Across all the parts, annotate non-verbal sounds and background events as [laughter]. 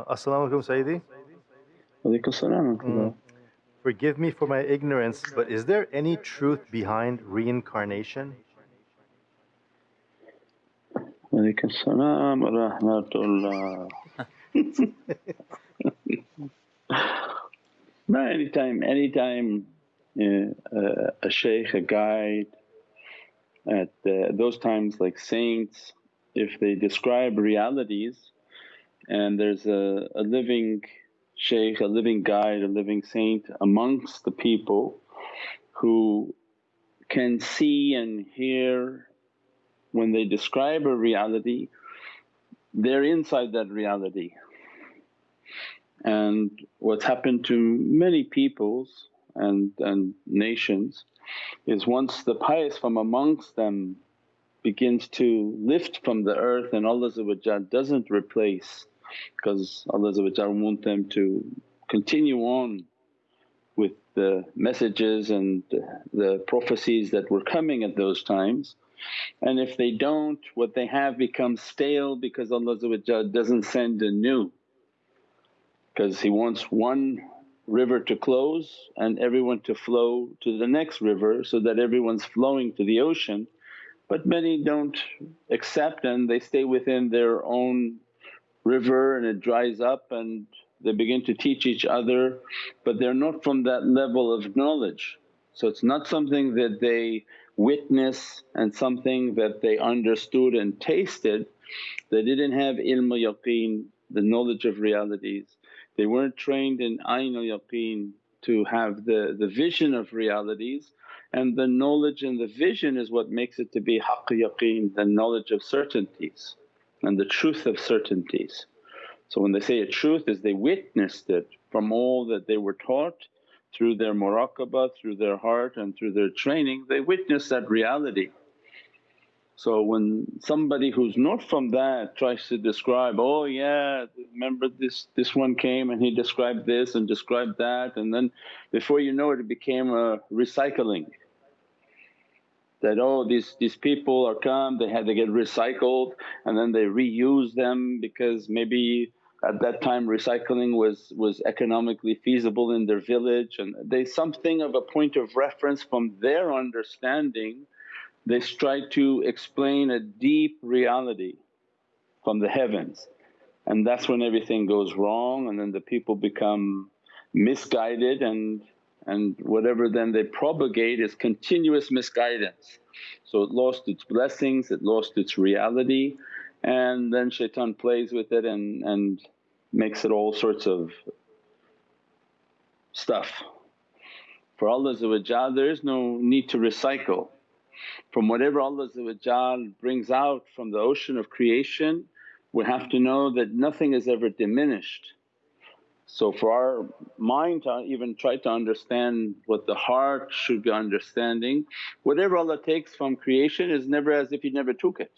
Uh, Assalamu alaikum, Sayyidi. Alaikum salam. Forgive me for my ignorance, but is there any truth behind reincarnation? Alaikum salam wa rahmatullah. [laughs] no, anytime, anytime uh, a shaykh, a guide, at uh, those times like saints, if they describe realities and there's a, a living shaykh, a living guide, a living saint amongst the people who can see and hear when they describe a reality, they're inside that reality. And what's happened to many peoples and, and nations is once the pious from amongst them begins to lift from the earth and Allah doesn't replace because Allah want them to continue on with the messages and the prophecies that were coming at those times. And if they don't what they have becomes stale because Allah doesn't send a new because He wants one river to close and everyone to flow to the next river so that everyone's flowing to the ocean. But many don't accept and they stay within their own river and it dries up and they begin to teach each other but they're not from that level of knowledge. So it's not something that they witness and something that they understood and tasted. They didn't have ilm yaqeen, the knowledge of realities. They weren't trained in ayn yaqeen to have the, the vision of realities and the knowledge and the vision is what makes it to be haqq yaqeen, the knowledge of certainties and the truth of certainties. So when they say a truth is they witnessed it from all that they were taught through their muraqabah, through their heart and through their training they witnessed that reality. So when somebody who's not from that tries to describe, oh yeah remember this, this one came and he described this and described that and then before you know it, it became a recycling that oh these, these people are come they had they get recycled and then they reuse them because maybe at that time recycling was, was economically feasible in their village. And they something of a point of reference from their understanding they try to explain a deep reality from the heavens. And that's when everything goes wrong and then the people become misguided and and whatever then they propagate is continuous misguidance. So it lost its blessings, it lost its reality and then shaitan plays with it and, and makes it all sorts of stuff. For Allah there is no need to recycle. From whatever Allah brings out from the ocean of creation we have to know that nothing is ever diminished so for our mind to even try to understand what the heart should be understanding, whatever Allah takes from creation is never as if He never took it.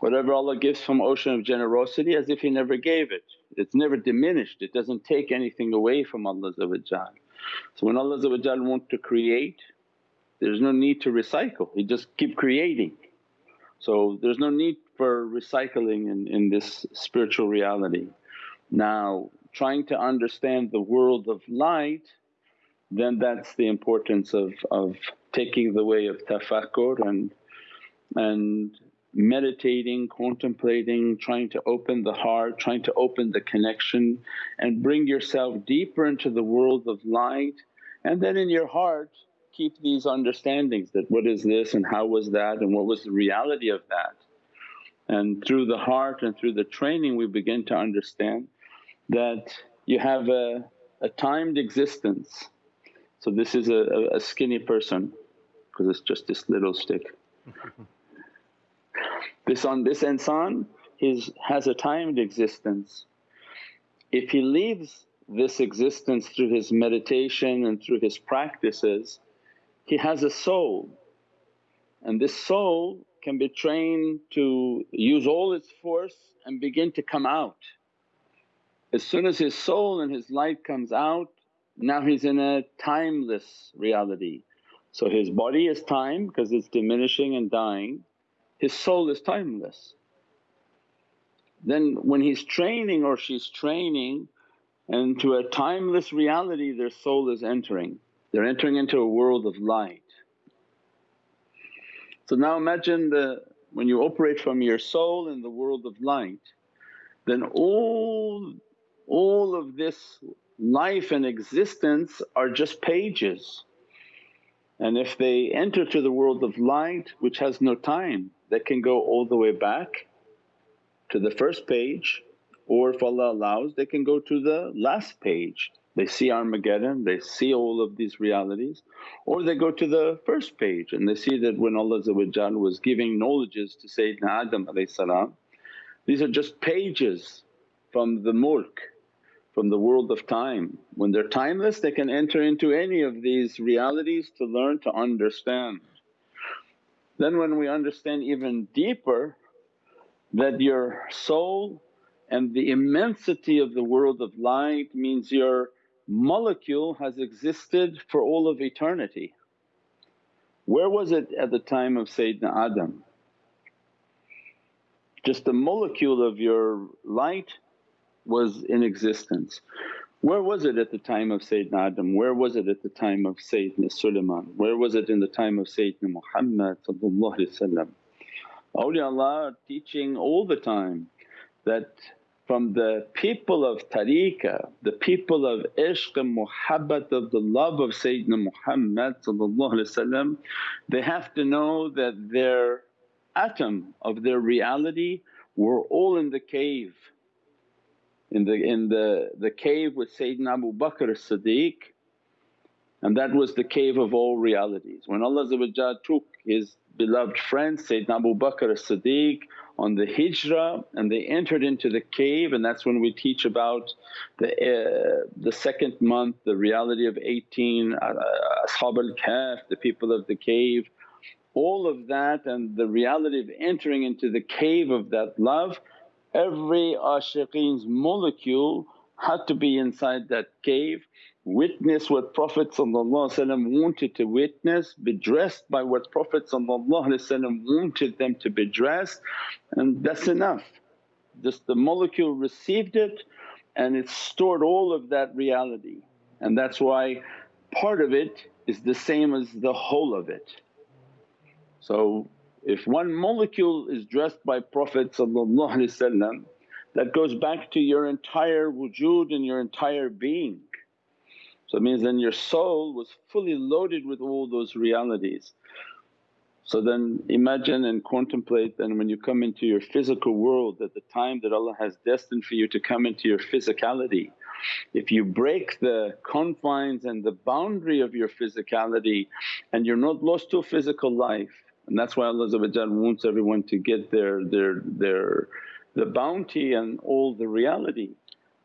Whatever Allah gives from ocean of generosity as if He never gave it, it's never diminished, it doesn't take anything away from Allah So when Allah wants to create there's no need to recycle, He just keep creating. So there's no need for recycling in, in this spiritual reality. Now trying to understand the world of light then that's the importance of, of taking the way of tafakkur and, and meditating, contemplating, trying to open the heart, trying to open the connection and bring yourself deeper into the world of light and then in your heart keep these understandings that what is this and how was that and what was the reality of that. And through the heart and through the training we begin to understand that you have a, a timed existence. So this is a, a skinny person because it's just this little stick. [laughs] this on this insan his has a timed existence. If he leaves this existence through his meditation and through his practices, he has a soul and this soul can be trained to use all its force and begin to come out. As soon as his soul and his light comes out, now he's in a timeless reality. So his body is time because it's diminishing and dying, his soul is timeless. then when he's training or she's training into a timeless reality their soul is entering. They're entering into a world of light. So now imagine the when you operate from your soul in the world of light then all, all of this life and existence are just pages. And if they enter to the world of light which has no time they can go all the way back to the first page or if Allah allows they can go to the last page. They see Armageddon, they see all of these realities or they go to the first page and they see that when Allah was giving knowledges to Sayyidina Adam these are just pages from the mulk, from the world of time. When they're timeless they can enter into any of these realities to learn to understand. Then when we understand even deeper that your soul and the immensity of the world of light means your molecule has existed for all of eternity. Where was it at the time of Sayyidina Adam? Just the molecule of your light was in existence. Where was it at the time of Sayyidina Adam? Where was it at the time of Sayyidina Sulaiman? Where was it in the time of Sayyidina Muhammad Awliyaullah are teaching all the time that from the people of tariqah, the people of ishq and muhabbat of the love of Sayyidina Muhammad they have to know that their atom of their reality were all in the cave. In the, in the, the cave with Sayyidina Abu Bakr as-Siddiq and that was the cave of all realities. When Allah took His beloved friend Sayyidina Abu Bakr as-Siddiq on the hijrah and they entered into the cave and that's when we teach about the, uh, the second month, the reality of 18, uh, Ashab al-Kahf, the people of the cave all of that and the reality of entering into the cave of that love, every ashiqeen's molecule had to be inside that cave, witness what Prophet wanted to witness, be dressed by what Prophet wanted them to be dressed and that's enough. Just the molecule received it and it stored all of that reality and that's why part of it is the same as the whole of it. So if one molecule is dressed by Prophet that goes back to your entire wujud and your entire being. So it means then your soul was fully loaded with all those realities. So then imagine and contemplate then when you come into your physical world at the time that Allah has destined for you to come into your physicality. If you break the confines and the boundary of your physicality and you're not lost to a physical life and that's why Allah wants everyone to get their, their, their the bounty and all the reality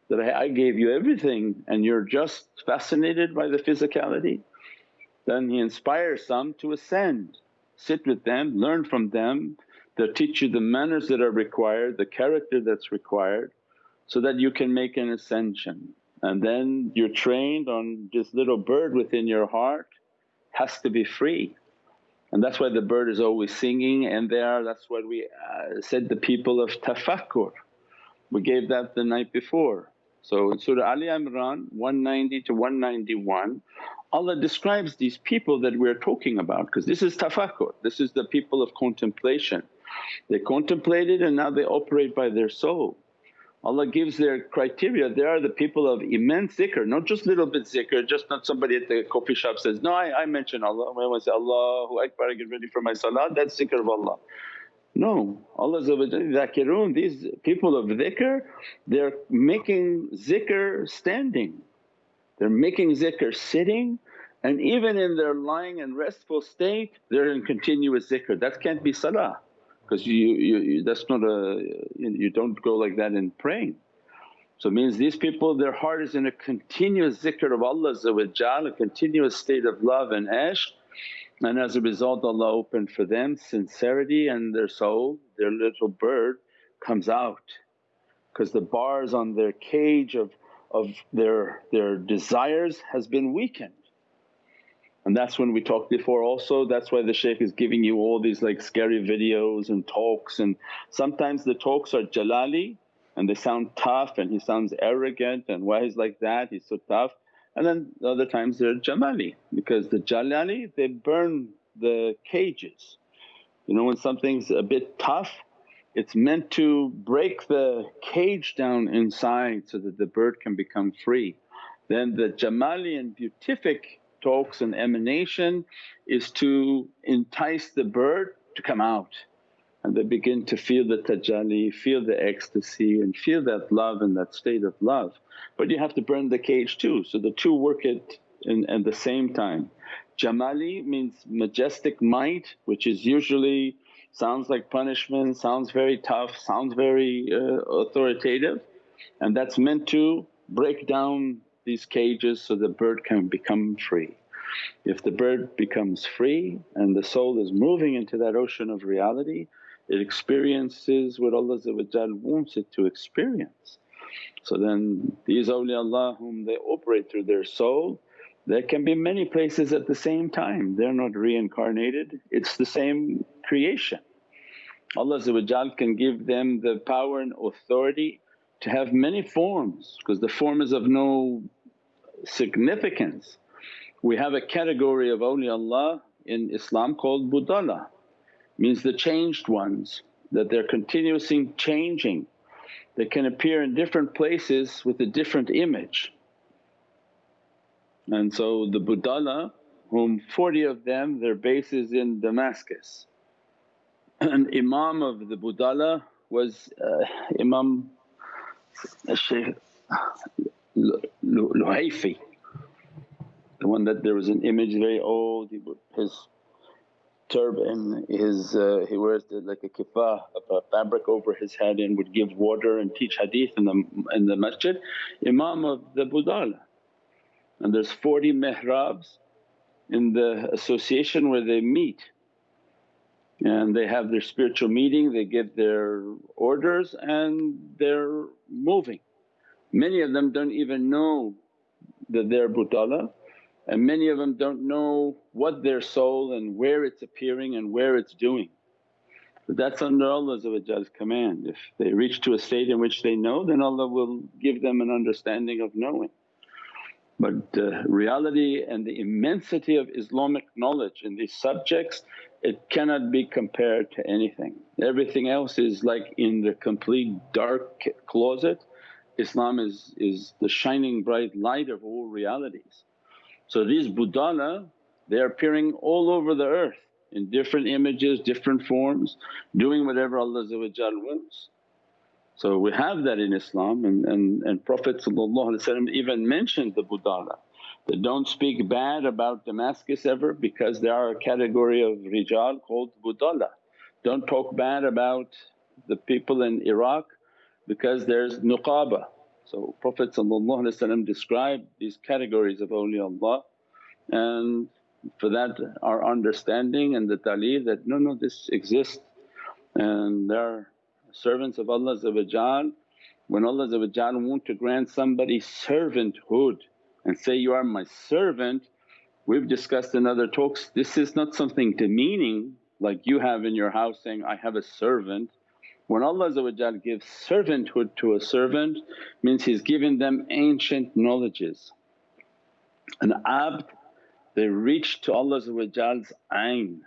that I, I gave you everything and you're just fascinated by the physicality. Then He inspires some to ascend, sit with them, learn from them, they'll teach you the manners that are required, the character that's required so that you can make an ascension. And then you're trained on this little bird within your heart has to be free and that's why the bird is always singing and there that's what we uh, said the people of tafakkur. We gave that the night before. So in Surah Ali Imran 190 to 191 Allah describes these people that we're talking about because this is tafakkur, this is the people of contemplation. They contemplated and now they operate by their soul. Allah gives their criteria, they are the people of immense zikr, not just little bit zikr, just not somebody at the coffee shop says, no I, I mention Allah, when I say, Allahu Akbar I get ready for my salah, that's zikr of Allah. No, Allah zakirun, these people of zikr they're making zikr standing, they're making zikr sitting and even in their lying and restful state they're in continuous zikr, that can't be salah because you, you, you, that's not a you don't go like that in praying. So means these people their heart is in a continuous zikr of Allah a continuous state of love and ishq and as a result Allah opened for them sincerity and their soul, their little bird comes out because the bars on their cage of, of their, their desires has been weakened. And that's when we talked before also, that's why the shaykh is giving you all these like scary videos and talks and sometimes the talks are jalali and they sound tough and he sounds arrogant and why he's like that, he's so tough. And then the other times they're Jamali because the Jalali they burn the cages. You know when something's a bit tough it's meant to break the cage down inside so that the bird can become free. Then the Jamali and beatific talks and emanation is to entice the bird to come out and they begin to feel the tajalli, feel the ecstasy and feel that love and that state of love. But you have to burn the cage too, so the two work it in, at the same time. Jamali means majestic might which is usually sounds like punishment, sounds very tough, sounds very uh, authoritative and that's meant to break down these cages so the bird can become free. If the bird becomes free and the soul is moving into that ocean of reality, it experiences what Allah wants it to experience. So then these awliyaullah whom they operate through their soul, there can be many places at the same time, they're not reincarnated, it's the same creation. Allah can give them the power and authority to have many forms because the form is of no significance. We have a category of awliyaullah in Islam called budala, means the changed ones that they're continuously changing. They can appear in different places with a different image. And so the budala whom 40 of them their base is in Damascus. [clears throat] An imam of the budala was uh, Imam Shaykh Luhayfi the one that there was an image very old, he his turban, his uh, he wears the, like a kippah, a fabric over his head and would give water and teach hadith in the, in the masjid, imam of the Budala. And there's 40 mihrabs in the association where they meet and they have their spiritual meeting, they give their orders and they're moving. Many of them don't even know that they're Budala and many of them don't know what their soul and where it's appearing and where it's doing. But that's under Allah's command. If they reach to a state in which they know then Allah will give them an understanding of knowing. But uh, reality and the immensity of Islamic knowledge in these subjects it cannot be compared to anything. Everything else is like in the complete dark closet, Islam is, is the shining bright light of all realities. So these budala they're appearing all over the earth in different images, different forms, doing whatever Allah wants. So we have that in Islam and, and, and Prophet even mentioned the budala that don't speak bad about Damascus ever because they are a category of rijal called budala. Don't talk bad about the people in Iraq because there's nuqaba. So Prophet described these categories of awliyaullah and for that our understanding and the ta'leem that, no, no this exists. And they're servants of Allah when Allah want to grant somebody servanthood and say, you are my servant, we've discussed in other talks, this is not something demeaning like you have in your house saying, I have a servant. When Allah gives servanthood to a servant means He's given them ancient knowledges. An abd they reach to Allah's ayn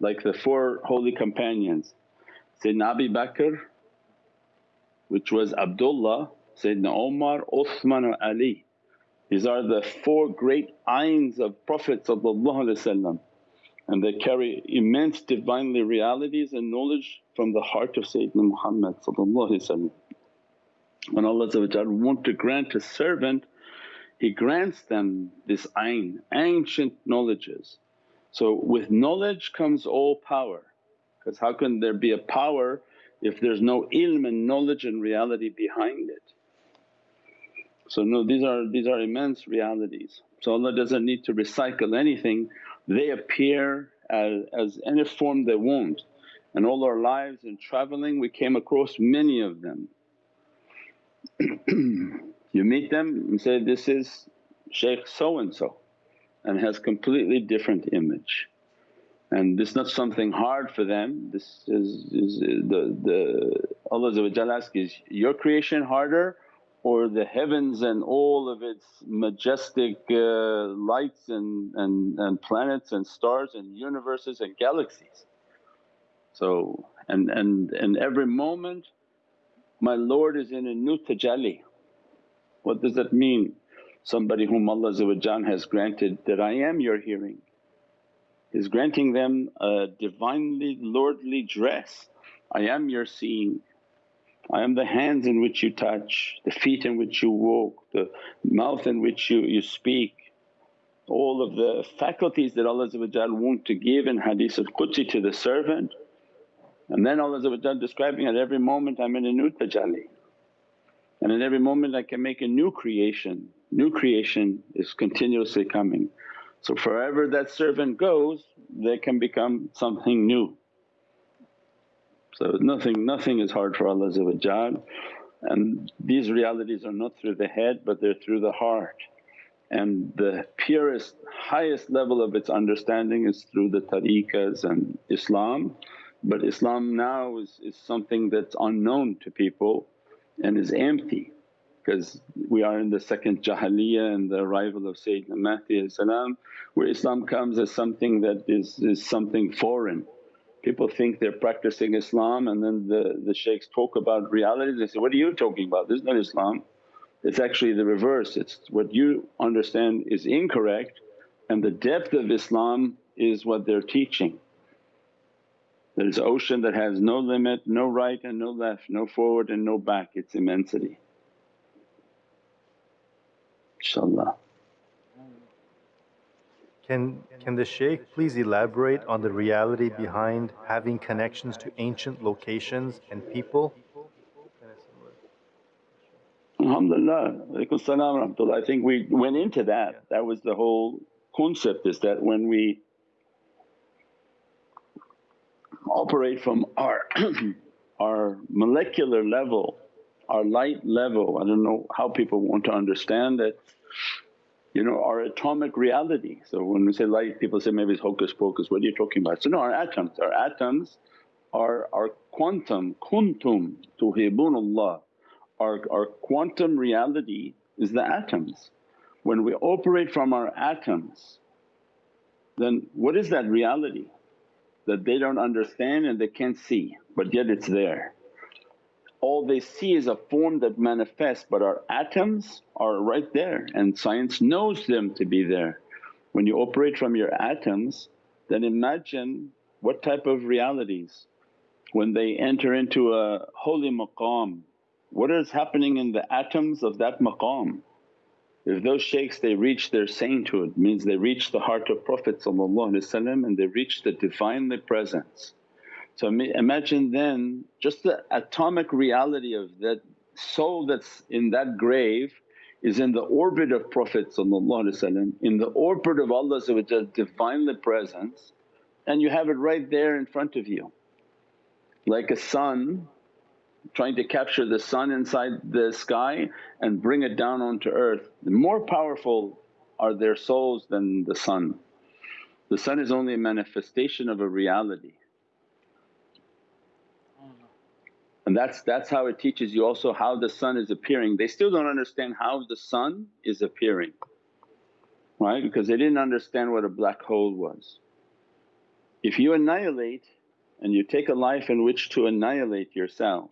like the four holy companions Sayyidina Abu Bakr which was Abdullah, Sayyidina Umar, Uthman and Ali. These are the four great ayns of Prophet and they carry immense Divinely realities and knowledge from the heart of Sayyidina Muhammad When Allah want to grant a servant He grants them this ayn, ancient knowledges. So with knowledge comes all power because how can there be a power if there's no ilm and knowledge and reality behind it. So no these are, these are immense realities. So Allah doesn't need to recycle anything they appear as, as any form they want. And all our lives in travelling we came across many of them. [clears throat] you meet them and say, this is Shaykh so and so and has completely different image. and this is not something hard for them. This is, is the, the Allah asks, is your creation harder or the heavens and all of its majestic uh, lights and, and, and planets and stars and universes and galaxies. So and, and, and every moment my Lord is in a new tajalli. What does that mean? Somebody whom Allah has granted that I am your hearing is granting them a Divinely lordly dress. I am your seeing, I am the hands in which you touch, the feet in which you walk, the mouth in which you, you speak. All of the faculties that Allah want to give in hadith al-Qudsi to the servant. And then Allah describing at every moment I'm in a new tajalli and in every moment I can make a new creation, new creation is continuously coming. So forever that servant goes they can become something new. So nothing, nothing is hard for Allah and these realities are not through the head but they're through the heart. And the purest, highest level of its understanding is through the tariqas and Islam. But Islam now is, is something that's unknown to people and is empty because we are in the second Jahiliyyah and the arrival of Sayyidina Mahdi where Islam comes as something that is, is something foreign. People think they're practicing Islam and then the, the shaykhs talk about realities, they say, what are you talking about? This is not Islam. It's actually the reverse, it's what you understand is incorrect and the depth of Islam is what they're teaching. There's an ocean that has no limit, no right and no left, no forward and no back, its immensity. InshaAllah. Can, can the shaykh please elaborate on the reality behind having connections to ancient locations and people? Alhamdulillah, I think we went into that, that was the whole concept is that when we operate from our, [clears throat] our molecular level, our light level. I don't know how people want to understand it, you know, our atomic reality. So when we say light people say maybe it's hocus pocus, what are you talking about? So no our atoms, our atoms are, our quantum, kuntum tuhibunallah. Our, our quantum reality is the atoms. When we operate from our atoms then what is that reality? that they don't understand and they can't see but yet it's there. All they see is a form that manifests but our atoms are right there and science knows them to be there. When you operate from your atoms then imagine what type of realities when they enter into a holy maqam, what is happening in the atoms of that maqam? If those shaykhs they reach their sainthood means they reach the heart of Prophet and they reach the Divinely Presence. So imagine then just the atomic reality of that soul that's in that grave is in the orbit of Prophet in the orbit of Allah's Divinely Presence and you have it right there in front of you. Like a sun trying to capture the sun inside the sky and bring it down onto earth. More powerful are their souls than the sun. The sun is only a manifestation of a reality. And that's, that's how it teaches you also how the sun is appearing. They still don't understand how the sun is appearing, right? Because they didn't understand what a black hole was. If you annihilate and you take a life in which to annihilate yourself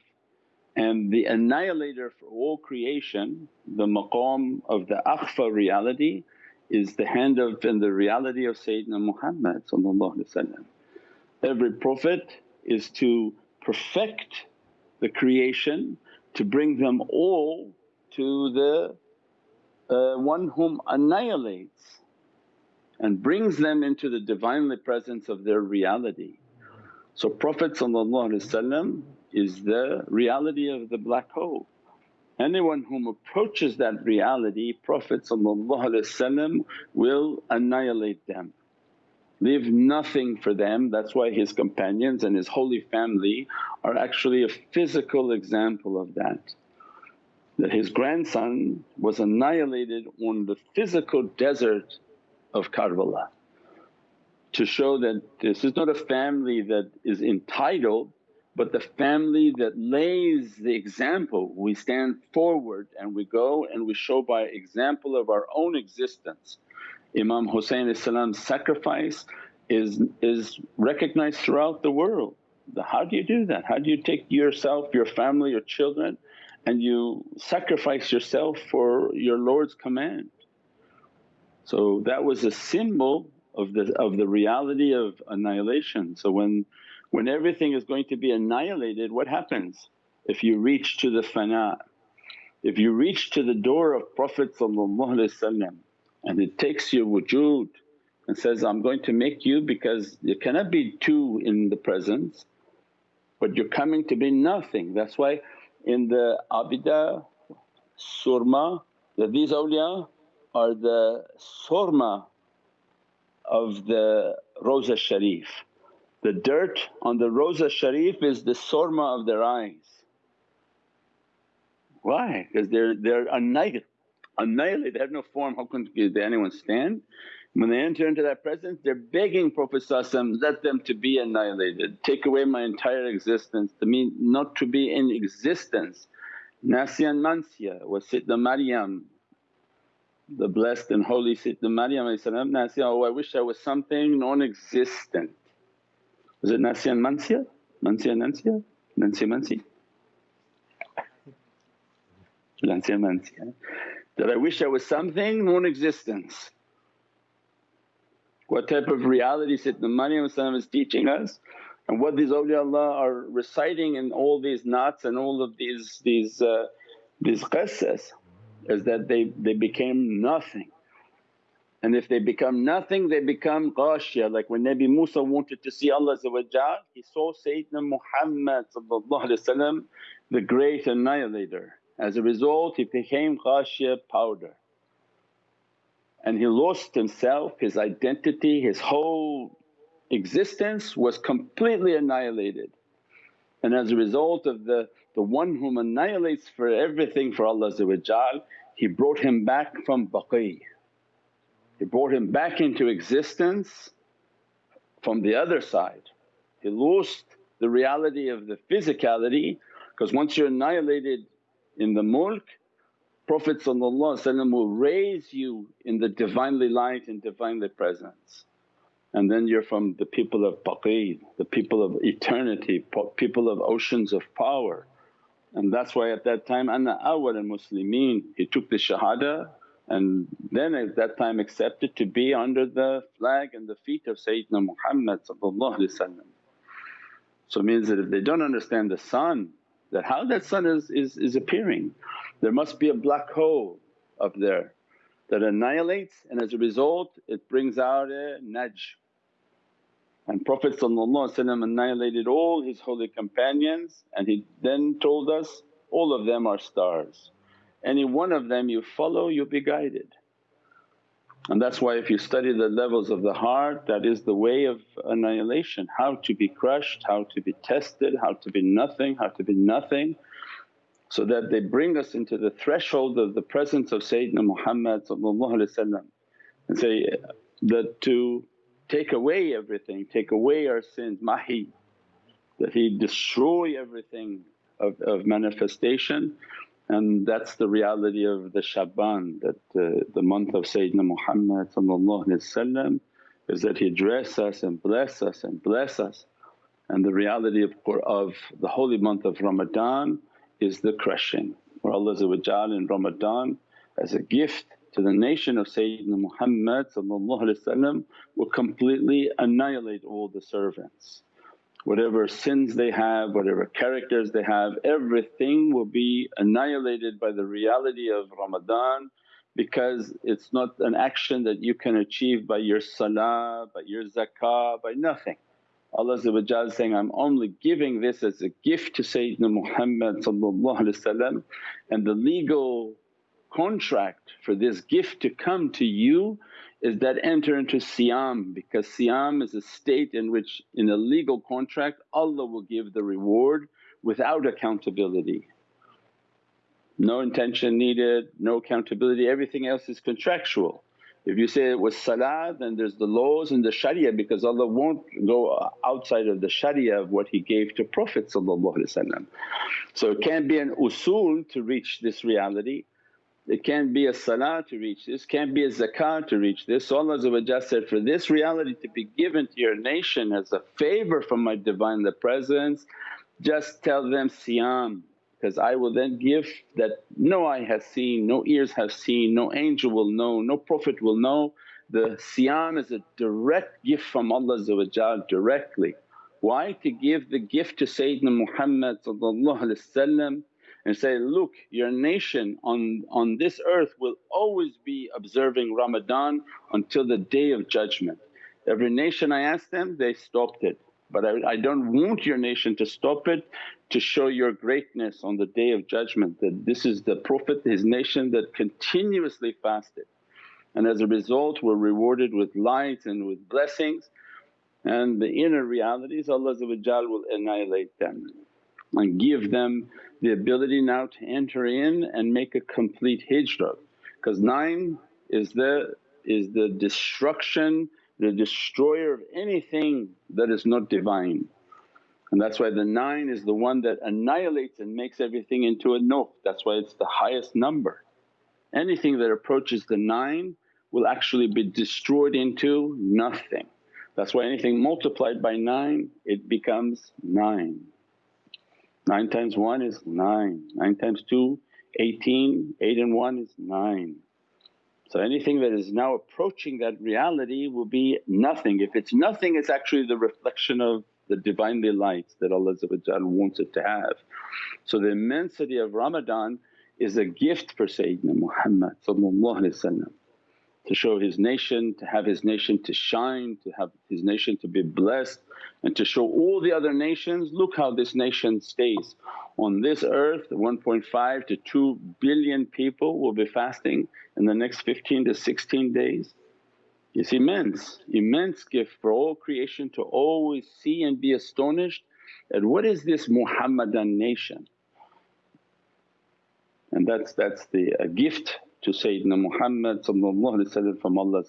and the annihilator for all creation, the maqam of the akhfa reality is the hand of and the reality of Sayyidina Muhammad Every Prophet is to perfect the creation to bring them all to the uh, one whom annihilates and brings them into the Divinely Presence of their reality. So Prophet is the reality of the black hole. Anyone whom approaches that reality Prophet will annihilate them, leave nothing for them. That's why his companions and his holy family are actually a physical example of that. That his grandson was annihilated on the physical desert of Karbala to show that this is not a family that is entitled but the family that lays the example. We stand forward and we go and we show by example of our own existence. Imam Husayn's sacrifice is, is recognized throughout the world. How do you do that? How do you take yourself, your family, your children and you sacrifice yourself for your Lord's command? So that was a symbol of the, of the reality of annihilation. So when when everything is going to be annihilated what happens? If you reach to the fana, if you reach to the door of Prophet and it takes your wujud and says, I'm going to make you because you cannot be two in the presence but you're coming to be nothing. That's why in the Abida, surma that these awliya are the surma of the Rosa Sharif. The dirt on the Rosa Sharif is the surma of their eyes. Why? Because they're, they're annihilated, annihilated, they have no form, how can anyone stand? When they enter into that presence they're begging Prophet let them to be annihilated, take away my entire existence, to mean not to be in existence. Nasiyan Mansiya was Siddha Maryam, the blessed and holy Siddha Maryam Nasiya, oh I wish I was something non-existent. Was it Nasiyan Mansiya? Mansiya Nansiya? Nansiya Mansi? Nansiya Mansiya. That I wish I was something non-existence. What type of reality Sayyidina Maryam is teaching us and what these awliyaullah are reciting in all these naats and all of these these uh, these qissas is that they, they became nothing. And if they become nothing they become ghashya like when Nabi Musa wanted to see Allah he saw Sayyidina Muhammad the great annihilator. As a result he became ghashya powder and he lost himself, his identity, his whole existence was completely annihilated. And as a result of the, the one whom annihilates for everything for Allah he brought him back from baqi. He brought him back into existence from the other side. He lost the reality of the physicality because once you're annihilated in the mulk Prophet will raise you in the Divinely light and Divinely presence. And then you're from the people of baqi, the people of eternity, people of oceans of power. And that's why at that time, ana awwal al-muslimeen, he took the shahada and then at that time accepted to be under the flag and the feet of Sayyidina Muhammad So means that if they don't understand the sun, that how that sun is, is, is appearing there must be a black hole up there that annihilates and as a result it brings out a najm. And Prophet annihilated all his holy companions and he then told us, all of them are stars. Any one of them you follow you'll be guided. And that's why if you study the levels of the heart that is the way of annihilation, how to be crushed, how to be tested, how to be nothing, how to be nothing. So that they bring us into the threshold of the presence of Sayyidina Muhammad and say that to take away everything, take away our sins, mahi, that He destroy everything of, of manifestation and that's the reality of the Shaban that uh, the month of Sayyidina Muhammad is that He dress us and bless us and bless us. And the reality of, of the holy month of Ramadan is the crushing where Allah in Ramadan as a gift to the nation of Sayyidina Muhammad will completely annihilate all the servants. Whatever sins they have, whatever characters they have, everything will be annihilated by the reality of Ramadan because it's not an action that you can achieve by your salah, by your zakah, by nothing. Allah is saying, I'm only giving this as a gift to Sayyidina Muhammad and the legal contract for this gift to come to you is that enter into siyam because siyam is a state in which in a legal contract Allah will give the reward without accountability. No intention needed, no accountability, everything else is contractual. If you say it was salah then there's the laws and the sharia because Allah won't go outside of the sharia of what He gave to Prophet So it can't be an usul to reach this reality, it can't be a salah to reach this, can't be a zakah to reach this. So Allah said, for this reality to be given to your nation as a favour from my Divinely Presence just tell them siyam because I will then give that no eye has seen, no ears have seen, no angel will know, no prophet will know. The siyam is a direct gift from Allah directly. Why? To give the gift to Sayyidina Muhammad and say, look your nation on, on this earth will always be observing Ramadan until the Day of Judgment. Every nation I asked them they stopped it but I, I don't want your nation to stop it to show your greatness on the Day of Judgment that this is the Prophet, his nation that continuously fasted. And as a result were rewarded with light and with blessings and the inner realities Allah will annihilate them and give them the ability now to enter in and make a complete hijrah. Because nine is the, is the destruction the destroyer of anything that is not divine. And that's why the 9 is the one that annihilates and makes everything into a nuh, that's why it's the highest number. Anything that approaches the 9 will actually be destroyed into nothing. That's why anything multiplied by 9 it becomes 9. 9 times 1 is 9, 9 times 2 18, 8 and 1 is 9. So anything that is now approaching that reality will be nothing. If it's nothing it's actually the reflection of the Divinely lights that Allah wants it to have. So the immensity of Ramadan is a gift for Sayyidina Muhammad to show his nation, to have his nation to shine, to have his nation to be blessed and to show all the other nations, look how this nation stays. On this earth 1.5 to 2 billion people will be fasting in the next 15 to 16 days. It's immense, immense gift for all creation to always see and be astonished at what is this Muhammadan nation. And that's, that's the uh, gift to Sayyidina Muhammad from Allah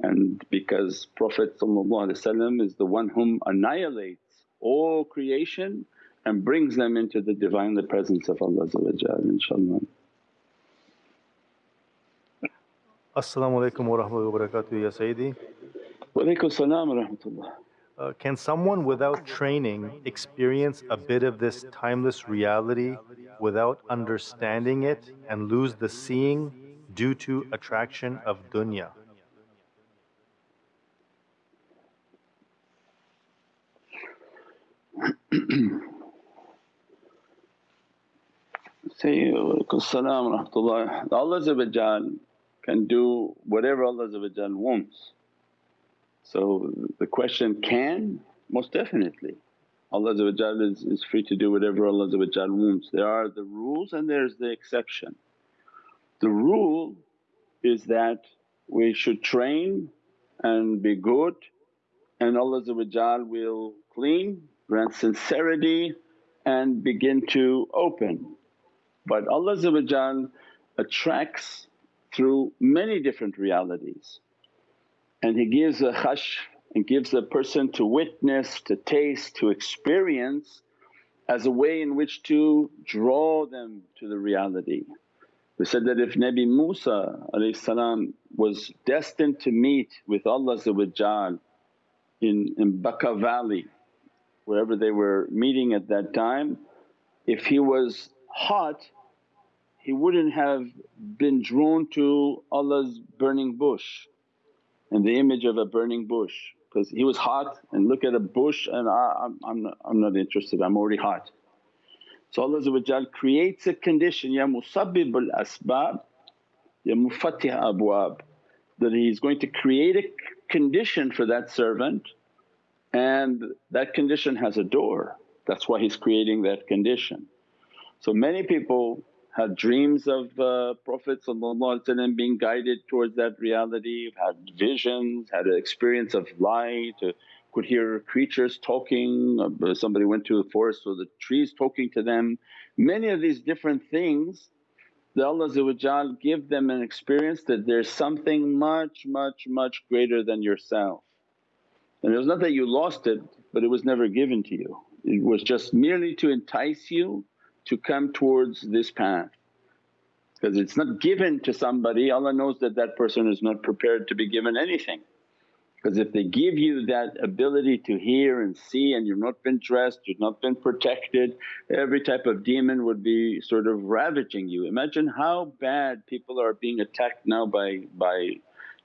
and because Prophet is the one whom annihilates all creation and brings them into the Divinely Presence of Allah inshaAllah. As-salamu alaykum wa rahmatullahi wa barakatuh ya Sayyidi. Wa alaykum salam wa rahmatullah. Uh, can someone without training experience a bit of this timeless reality without understanding it and lose the seeing due to attraction of dunya? [clears throat] Say, salam rahmatullah. Allah can do whatever Allah wants. So the question can? Most definitely. Allah is, is free to do whatever Allah wants. There are the rules and there's the exception. The rule is that we should train and be good and Allah will clean, grant sincerity and begin to open. But Allah attracts through many different realities and He gives a khash and gives a person to witness, to taste, to experience as a way in which to draw them to the reality. We said that if Nabi Musa was destined to meet with Allah in, in Baka valley wherever they were meeting at that time, if he was hot he wouldn't have been drawn to Allah's burning bush and the image of a burning bush because he was hot and look at a bush and I, am I'm, not, I'm not interested, I'm already hot. So Allah creates a condition, Ya musabbibul asbab, Ya mufattih abwab that He's going to create a condition for that servant and that condition has a door. That's why He's creating that condition. So many people had dreams of uh, Prophet being guided towards that reality, had visions, had an experience of light, uh, could hear creatures talking, uh, somebody went to the forest so the trees talking to them. Many of these different things that Allah give them an experience that there's something much much much greater than yourself. And it was not that you lost it but it was never given to you, it was just merely to entice you to come towards this path. Because it's not given to somebody, Allah knows that that person is not prepared to be given anything. Because if they give you that ability to hear and see and you've not been dressed, you've not been protected, every type of demon would be sort of ravaging you. Imagine how bad people are being attacked now by, by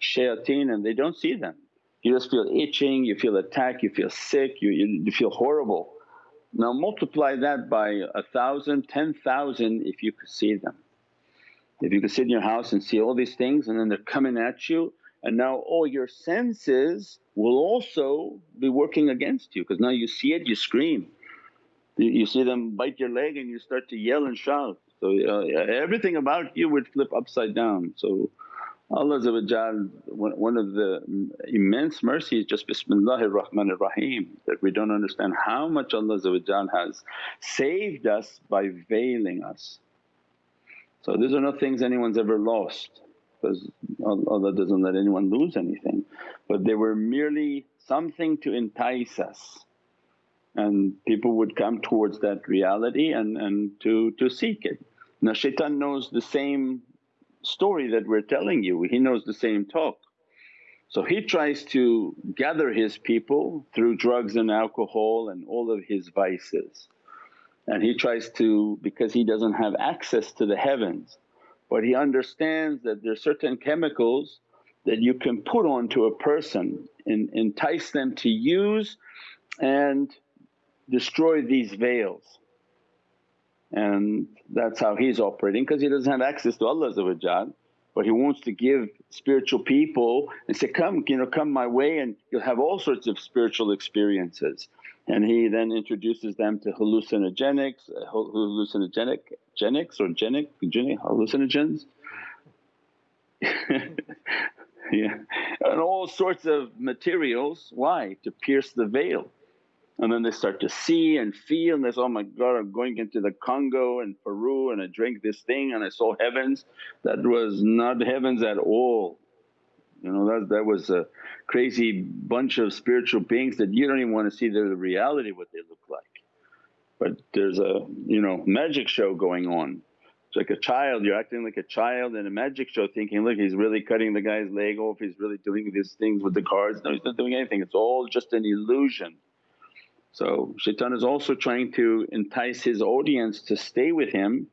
shayateen and they don't see them. You just feel itching, you feel attacked, you feel sick, you, you, feel horrible. Now multiply that by a thousand, ten thousand if you could see them. If you could sit in your house and see all these things and then they're coming at you and now all your senses will also be working against you because now you see it, you scream. You, you, see them bite your leg and you start to yell and shout. So uh, everything about you would flip upside down. So Oh, Allah one of the immense mercies just Bismillahir Rahmanir Rahim that we don't understand how much Allah has saved us by veiling us. So these are not things anyone's ever lost because Allah doesn't let anyone lose anything. But they were merely something to entice us and people would come towards that reality and, and to, to seek it. Now shaitan knows the same story that we're telling you, he knows the same talk. So he tries to gather his people through drugs and alcohol and all of his vices. And he tries to, because he doesn't have access to the heavens, but he understands that there are certain chemicals that you can put onto a person and entice them to use and destroy these veils. And that's how he's operating because he doesn't have access to Allah but he wants to give spiritual people and say, come you know come my way and you'll have all sorts of spiritual experiences. And he then introduces them to hallucinogenics, uh, hallucinogenic genics or genic, genic hallucinogens [laughs] yeah, and all sorts of materials. Why? To pierce the veil. And then they start to see and feel and they say, oh my God I'm going into the Congo and Peru and I drank this thing and I saw heavens. That was not heavens at all. You know that, that was a crazy bunch of spiritual beings that you don't even want to see the reality what they look like. But there's a you know magic show going on. It's like a child, you're acting like a child in a magic show thinking, look he's really cutting the guy's leg off, he's really doing these things with the cards. No he's not doing anything, it's all just an illusion. So shaitan is also trying to entice his audience to stay with him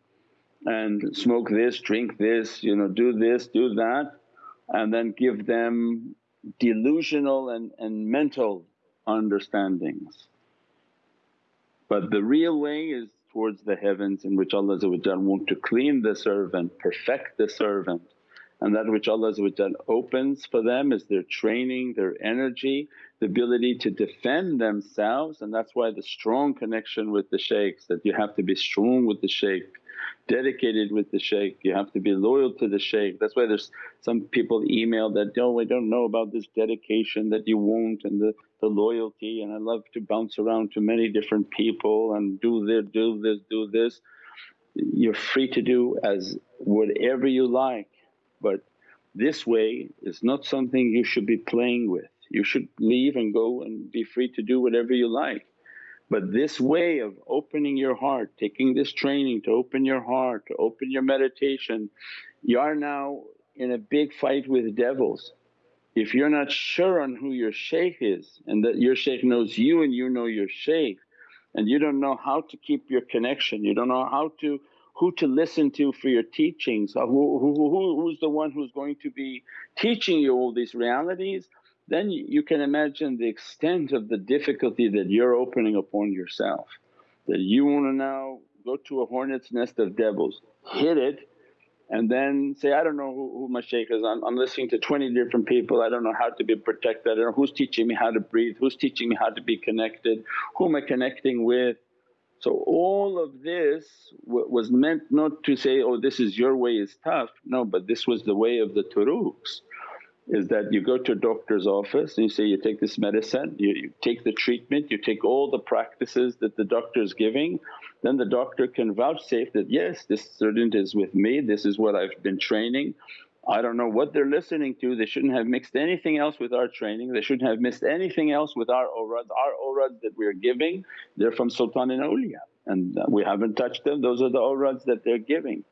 and smoke this, drink this, you know, do this, do that and then give them delusional and, and mental understandings. But the real way is towards the heavens in which Allah want to clean the servant, perfect the servant and that which Allah opens for them is their training, their energy, the ability to defend themselves and that's why the strong connection with the shaykhs that you have to be strong with the shaykh, dedicated with the shaykh, you have to be loyal to the shaykh. That's why there's some people email that, oh don't know about this dedication that you want and the, the loyalty and I love to bounce around to many different people and do this, do this, do this. You're free to do as whatever you like but this way is not something you should be playing with. You should leave and go and be free to do whatever you like. But this way of opening your heart, taking this training to open your heart, to open your meditation, you are now in a big fight with devils. If you're not sure on who your shaykh is and that your shaykh knows you and you know your shaykh and you don't know how to keep your connection, you don't know how to who to listen to for your teachings, uh, who, who, who, who's the one who's going to be teaching you all these realities, then you can imagine the extent of the difficulty that you're opening upon yourself. That you want to now go to a hornet's nest of devils, hit it and then say, I don't know who, who my shaykh is, I'm, I'm listening to 20 different people, I don't know how to be protected, I don't know who's teaching me how to breathe, who's teaching me how to be connected, who am I connecting with so all of this was meant not to say, oh this is your way is tough, no but this was the way of the turuqs. is that you go to a doctor's office and you say you take this medicine, you, you, take the treatment, you take all the practices that the doctor is giving, then the doctor can vouchsafe that, yes this student is with me, this is what I've been training. I don't know what they're listening to, they shouldn't have mixed anything else with our training, they shouldn't have missed anything else with our awrads. Our awrads that we're giving they're from Sultan and awliya and we haven't touched them, those are the awrads that they're giving.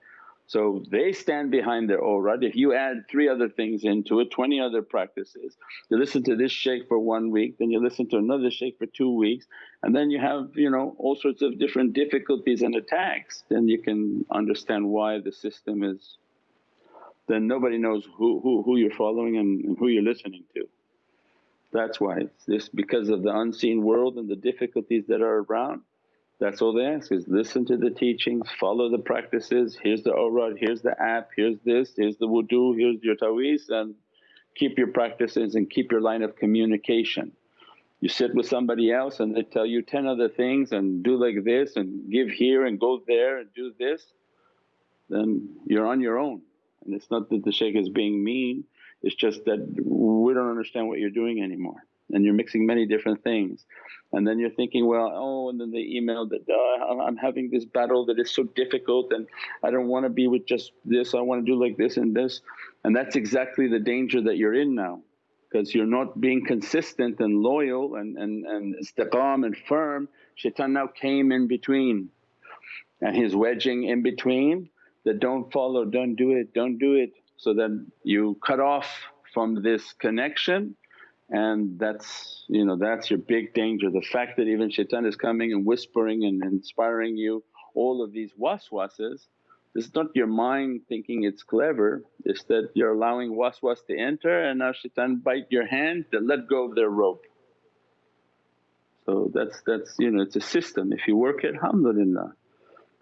So they stand behind their awrad. If you add three other things into it, 20 other practices, you listen to this shaykh for one week, then you listen to another shaykh for two weeks and then you have you know all sorts of different difficulties and attacks, then you can understand why the system is then nobody knows who, who, who you're following and, and who you're listening to. That's why it's this because of the unseen world and the difficulties that are around that's all they ask is listen to the teachings, follow the practices, here's the awrad, here's the app, here's this, here's the wudu, here's your taweez and keep your practices and keep your line of communication. You sit with somebody else and they tell you 10 other things and do like this and give here and go there and do this, then you're on your own. And it's not that the shaykh is being mean, it's just that we don't understand what you're doing anymore and you're mixing many different things. And then you're thinking, well, oh, and then they emailed that oh, I'm having this battle that is so difficult and I don't want to be with just this, I want to do like this and this. And that's exactly the danger that you're in now because you're not being consistent and loyal and, and, and istiqam and firm. Shaitan now came in between and he's wedging in between that don't follow, don't do it, don't do it. So then you cut off from this connection and that's you know that's your big danger. The fact that even shaitan is coming and whispering and inspiring you all of these waswases, is not your mind thinking it's clever, it's that you're allowing waswas to enter and now shaitan bite your hand to let go of their rope. So that's that's you know it's a system, if you work it alhamdulillah.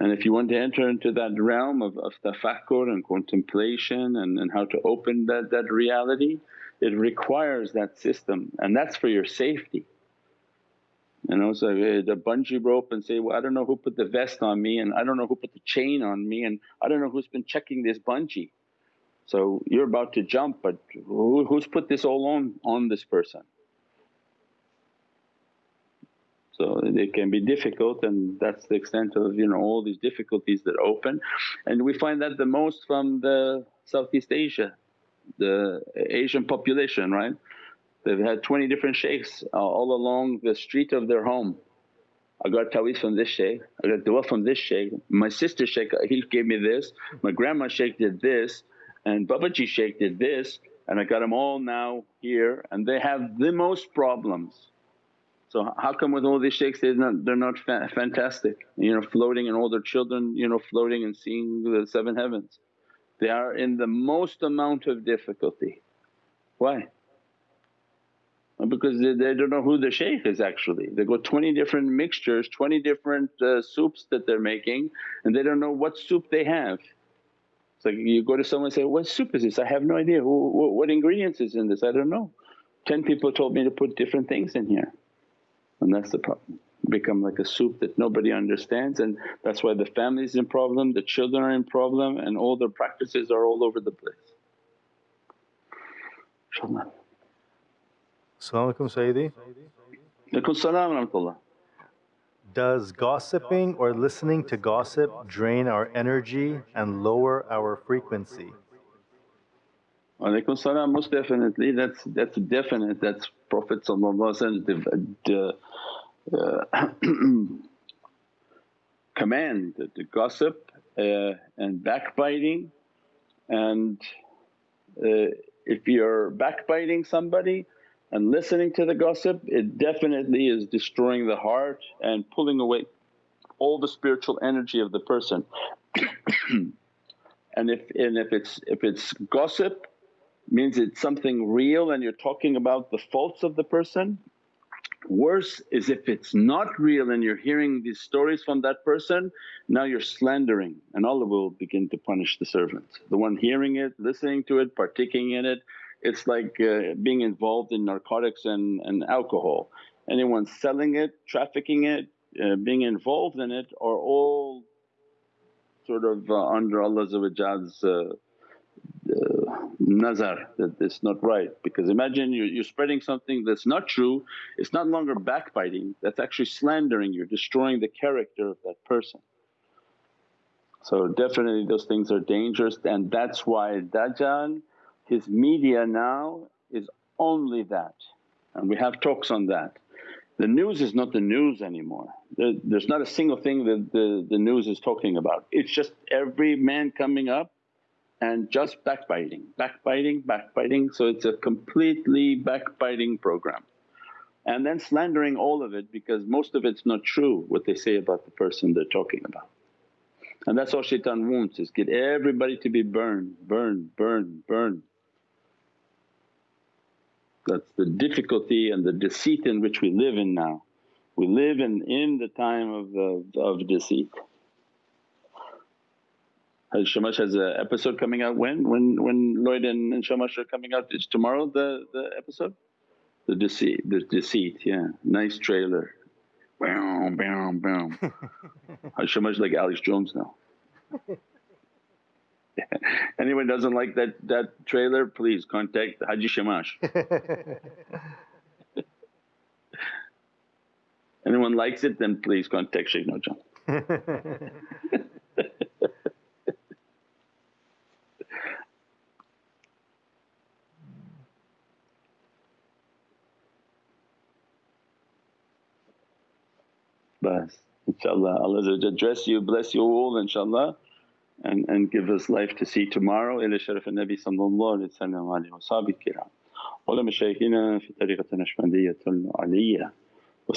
And if you want to enter into that realm of, of tafakkur and contemplation and, and how to open that, that reality, it requires that system and that's for your safety. You know, so eh, the bungee rope and say, well I don't know who put the vest on me and I don't know who put the chain on me and I don't know who's been checking this bungee. So you're about to jump but who, who's put this all on, on this person? So it can be difficult and that's the extent of you know all these difficulties that open and we find that the most from the Southeast Asia the Asian population right. They've had 20 different shaykhs uh, all along the street of their home. I got taweez from this shaykh, I got dua from this shaykh, my sister shaykh he gave me this, my grandma shaykh did this and Babaji shaykh did this and I got them all now here and they have the most problems. So how come with all these shaykhs they're not, they're not fa fantastic you know floating and all their children you know floating and seeing the seven heavens. They are in the most amount of difficulty. Why? Because they, they don't know who the shaykh is actually. They got 20 different mixtures, 20 different uh, soups that they're making and they don't know what soup they have. It's like you go to someone and say, what soup is this? I have no idea, who, what, what ingredients is in this? I don't know. 10 people told me to put different things in here and that's the problem become like a soup that nobody understands and that's why the family is in problem, the children are in problem and all their practices are all over the place. InshaAllah. As-salamu alaykum Sayyidi. Alaikum salam Does gossiping or listening to gossip drain our energy and lower our frequency? Alaikum salam, most definitely that's that's definite, that's Prophet the, uh, [clears throat] command that to gossip uh, and backbiting and uh, if you're backbiting somebody and listening to the gossip it definitely is destroying the heart and pulling away all the spiritual energy of the person. [clears throat] and if and if it's if it's gossip means it's something real and you're talking about the faults of the person Worse is if it's not real and you're hearing these stories from that person, now you're slandering and Allah will begin to punish the servant. The one hearing it, listening to it, partaking in it, it's like uh, being involved in narcotics and, and alcohol. Anyone selling it, trafficking it, uh, being involved in it are all sort of uh, under Allah's Uh, nazar that it's not right because imagine you're, you're spreading something that's not true, it's not longer backbiting that's actually slandering, you're destroying the character of that person. So definitely those things are dangerous and that's why Dajjal his media now is only that and we have talks on that. The news is not the news anymore, there, there's not a single thing that the, the news is talking about. It's just every man coming up and just backbiting, backbiting, backbiting. So it's a completely backbiting program. And then slandering all of it because most of it's not true what they say about the person they're talking about. And that's all shaitan wants is get everybody to be burned, burned, burned, burned. That's the difficulty and the deceit in which we live in now. We live in, in the time of, of, of deceit. Has Shamash has an episode coming out when? When when Lloyd and, and Shamash are coming out? Is tomorrow the, the episode? The deceit, the deceit, yeah. Nice trailer. Bam, bam, bam. Shamash like Alex Jones now. [laughs] Anyone doesn't like that that trailer, please contact Haji Shamash. [laughs] [laughs] Anyone likes it, then please contact Shaykh Nurjan. inshaAllah. Allah address you, bless you all inshaAllah and, and give us life to see tomorrow. Ila sharaf al-Nabi sallallahu alayhi wa sallam wa alayhi wa sahbihi kiram. Ula mashaykhina fi tariqat Naqshbandiyatul Aliyya wa